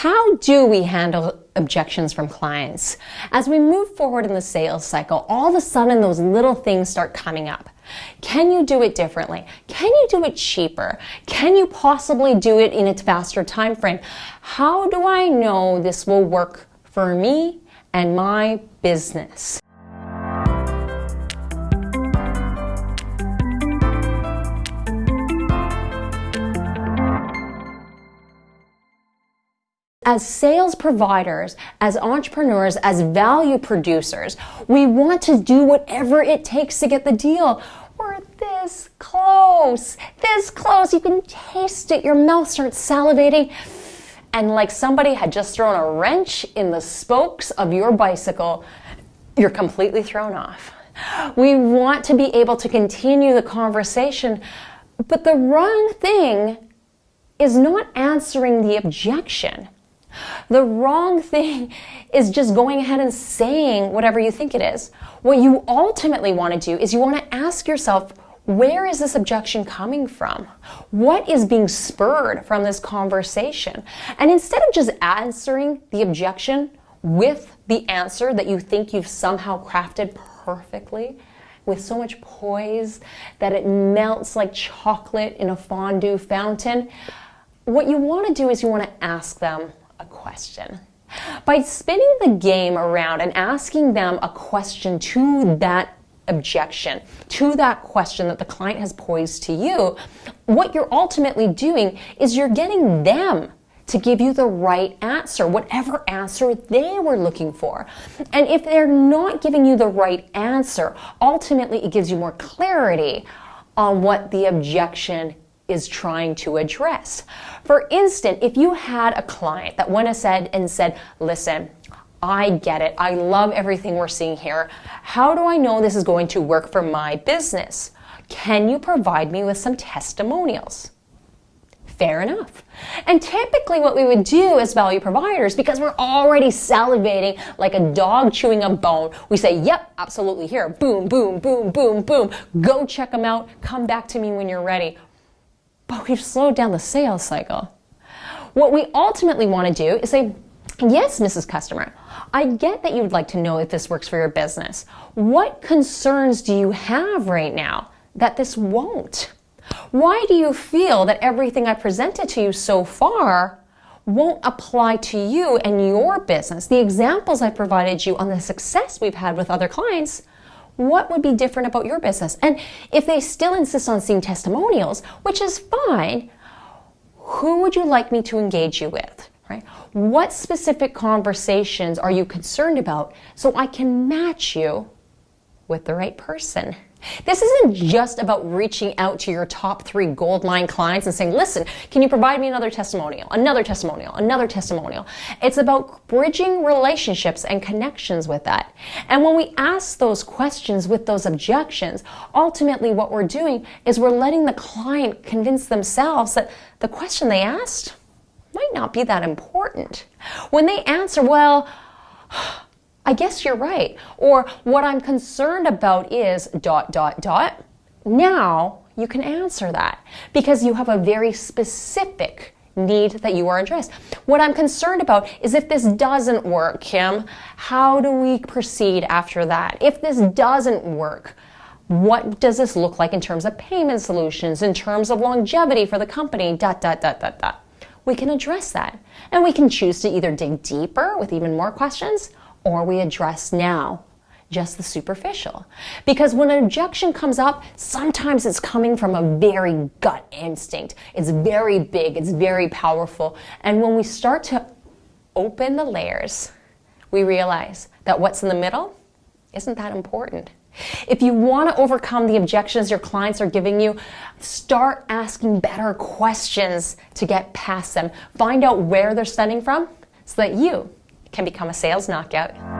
How do we handle objections from clients? As we move forward in the sales cycle, all of a sudden those little things start coming up. Can you do it differently? Can you do it cheaper? Can you possibly do it in a faster time frame? How do I know this will work for me and my business? As sales providers, as entrepreneurs, as value producers, we want to do whatever it takes to get the deal. We're this close, this close. You can taste it. Your mouth starts salivating. And like somebody had just thrown a wrench in the spokes of your bicycle, you're completely thrown off. We want to be able to continue the conversation, but the wrong thing is not answering the objection. The wrong thing is just going ahead and saying whatever you think it is. What you ultimately want to do is you want to ask yourself, where is this objection coming from? What is being spurred from this conversation? And instead of just answering the objection with the answer that you think you've somehow crafted perfectly, with so much poise that it melts like chocolate in a fondue fountain, what you want to do is you want to ask them a question. By spinning the game around and asking them a question to that objection, to that question that the client has posed to you, what you're ultimately doing is you're getting them to give you the right answer, whatever answer they were looking for. And if they're not giving you the right answer, ultimately it gives you more clarity on what the objection is trying to address. For instance, if you had a client that went ahead and said, listen, I get it. I love everything we're seeing here. How do I know this is going to work for my business? Can you provide me with some testimonials? Fair enough. And typically what we would do as value providers, because we're already salivating like a dog chewing a bone, we say, yep, absolutely here. Boom, boom, boom, boom, boom. Go check them out. Come back to me when you're ready but we've slowed down the sales cycle. What we ultimately want to do is say, yes, Mrs. Customer, I get that you'd like to know if this works for your business. What concerns do you have right now that this won't? Why do you feel that everything I presented to you so far won't apply to you and your business? The examples I provided you on the success we've had with other clients what would be different about your business? And if they still insist on seeing testimonials, which is fine, who would you like me to engage you with? Right? What specific conversations are you concerned about so I can match you with the right person? This isn't just about reaching out to your top three gold line clients and saying, listen, can you provide me another testimonial, another testimonial, another testimonial? It's about bridging relationships and connections with that. And when we ask those questions with those objections, ultimately what we're doing is we're letting the client convince themselves that the question they asked might not be that important. When they answer, well, I guess you're right. Or what I'm concerned about is dot, dot, dot. Now you can answer that because you have a very specific need that you are addressed. What I'm concerned about is if this doesn't work, Kim, how do we proceed after that? If this doesn't work, what does this look like in terms of payment solutions, in terms of longevity for the company, dot, dot, dot, dot, dot. We can address that. And we can choose to either dig deeper with even more questions or we address now just the superficial. Because when an objection comes up, sometimes it's coming from a very gut instinct. It's very big, it's very powerful. And when we start to open the layers, we realize that what's in the middle isn't that important. If you want to overcome the objections your clients are giving you, start asking better questions to get past them. Find out where they're stemming from so that you can become a sales knockout.